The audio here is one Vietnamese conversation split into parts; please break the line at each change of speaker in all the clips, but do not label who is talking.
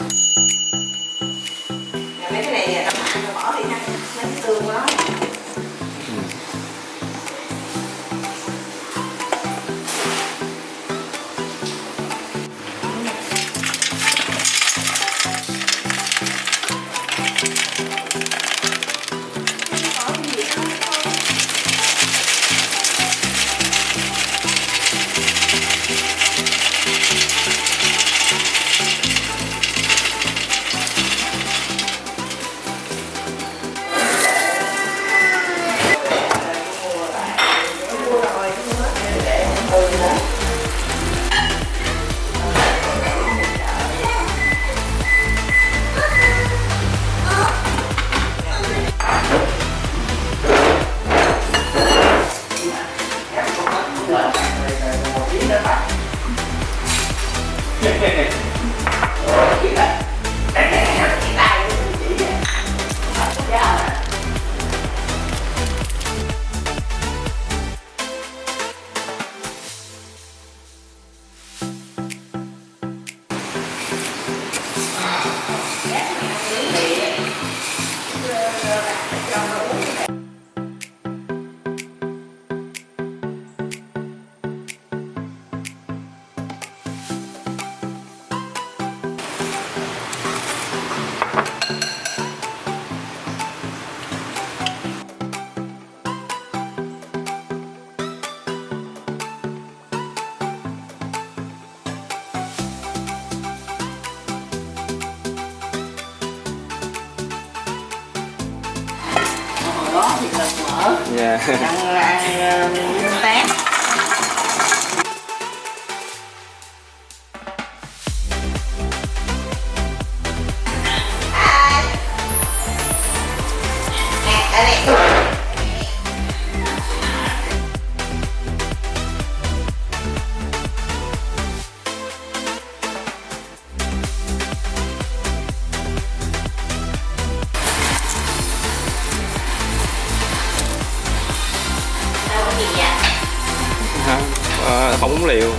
Mấy cái này đậu hại rồi bỏ đi ha. Mấy cái tương đó. Mở
dạ.
Ăn ăn tép gì vậy
Hả? À, không uống liều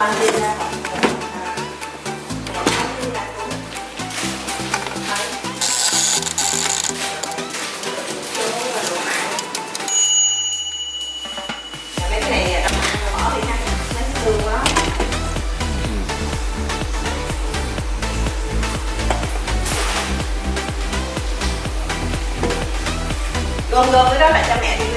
gom gom cái đó lại cho mẹ